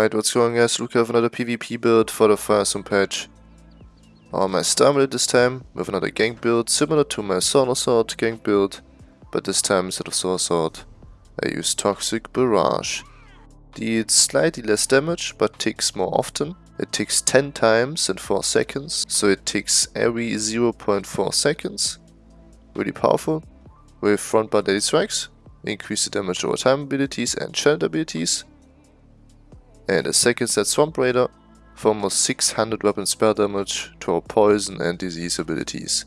Alright, what's going guys? Luca have another PvP build for the Firestorm patch. On my Starmillet this time, with another gank build, similar to my Solar Sword gank build, but this time instead of Solar Sword, I use Toxic Barrage. Deals slightly less damage, but ticks more often. It ticks 10 times in 4 seconds, so it ticks every 0.4 seconds. Really powerful. With front bar Deadly Strikes, increase the damage over time abilities and challenge abilities, and a second set Swamp Raider for almost 600 weapon spell damage to our poison and disease abilities.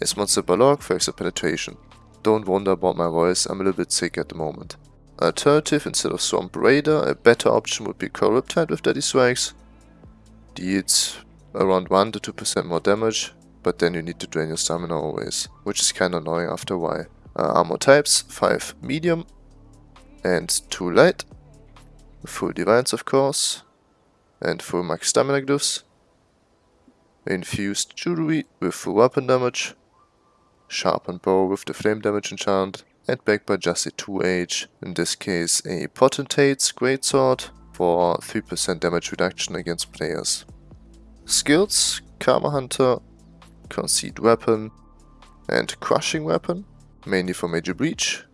As Monster Balorgh for penetration. Don't wonder about my voice, I'm a little bit sick at the moment. Alternative, instead of Swamp Raider, a better option would be Coral Riptide with Deadly Strikes. Deals around 1 to 2% more damage, but then you need to drain your stamina always, which is kinda annoying after a while. Uh, armor types, 5 medium and 2 light full divines of course, and full max stamina glyphs, infused jewelry with full weapon damage, sharpened bow with the flame damage enchant, and backed by just a 2H, in this case a Potentate's Greatsword for 3% damage reduction against players. Skills, Camo Hunter, Concealed Weapon, and Crushing Weapon, mainly for Major Breach,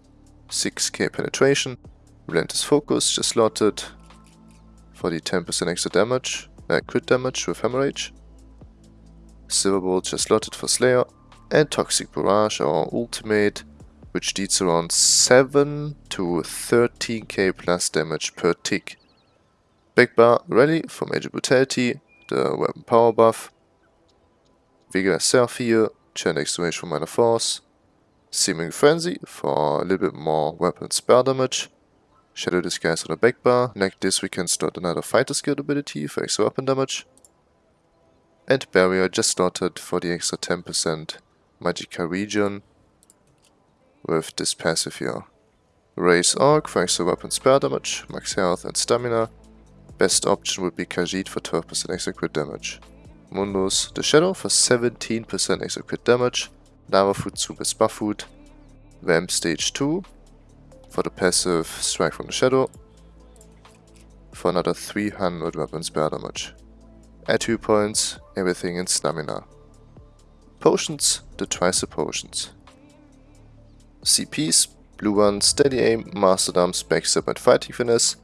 6k penetration, Relentless Focus, just slotted for the 10% extra damage, uh, crit damage with Hemorrhage. Silverbolt just slotted for Slayer. And Toxic Barrage, our ultimate, which deals around 7 to 13k plus damage per tick. Backbar Rally for Major Brutality, the weapon power buff. Vigor Self Heal, Chain Extermination for Minor Force. Simmering Frenzy for a little bit more weapon spell damage. Shadowy Disguise on the back bar. Next this we can start another fighter skill ability for extra weapon damage. And Barrier just started for the extra 10% Magical region with this passive here. Raise Arc for extra weapon spell damage, max health and stamina. Best option would be Khajiit for 12% extra crit damage. Mundus the Shadow for 17% extra crit damage. Lava Foot Soup with buff food. Vamp stage 2 for the passive Strike from the Shadow for another 300 weapon spell damage. Add 2 points, everything in stamina. Potions, the twice the potions. CPs, blue one, steady aim, master dumps, backstab and fighting finesse.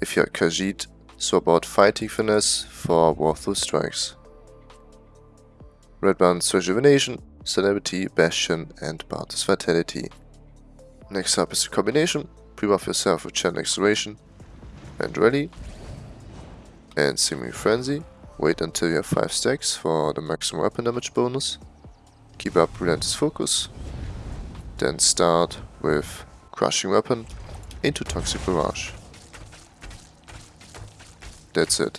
If you're Khajiit, swap out fighting finesse for worthless strikes. Red one's rejuvenation, celebrity, bastion and Bard's vitality. Next up is the combination. Pre-buff yourself with Channeled Acceleration and Ready. And Simmering Frenzy. Wait until you have 5 stacks for the maximum weapon damage bonus. Keep up Relentless Focus. Then start with Crushing Weapon into Toxic Barrage. That's it.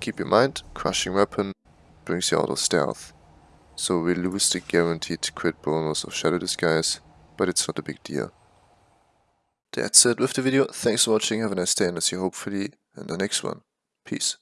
Keep in mind, Crushing Weapon brings you out of stealth. So we lose the guaranteed crit bonus of Shadowy Disguise, but it's not a big deal. That's it with the video. Thanks for watching. Have a nice day and I'll see you hopefully in the next one. Peace.